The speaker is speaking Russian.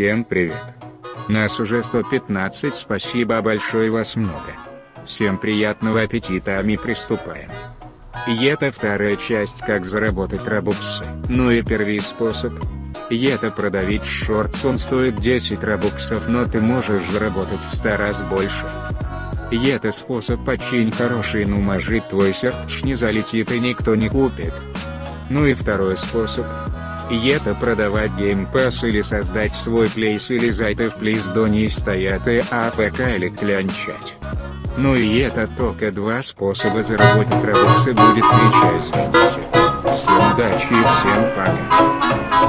Всем привет. Нас уже 115 спасибо большое вас много. Всем приятного аппетита а мы приступаем. И это вторая часть как заработать робуксы. Ну и первый способ. И это продавить шортс он стоит 10 робуксов но ты можешь заработать в 100 раз больше. И это способ очень хороший ну может твой сердч не залетит и никто не купит. Ну и второй способ. И это продавать Game Pass или создать свой плейс или зайти в плейс до не стоят и АФК или клянчать. Ну и это только два способа заработать робоксы будет три части. Всем удачи и всем пока.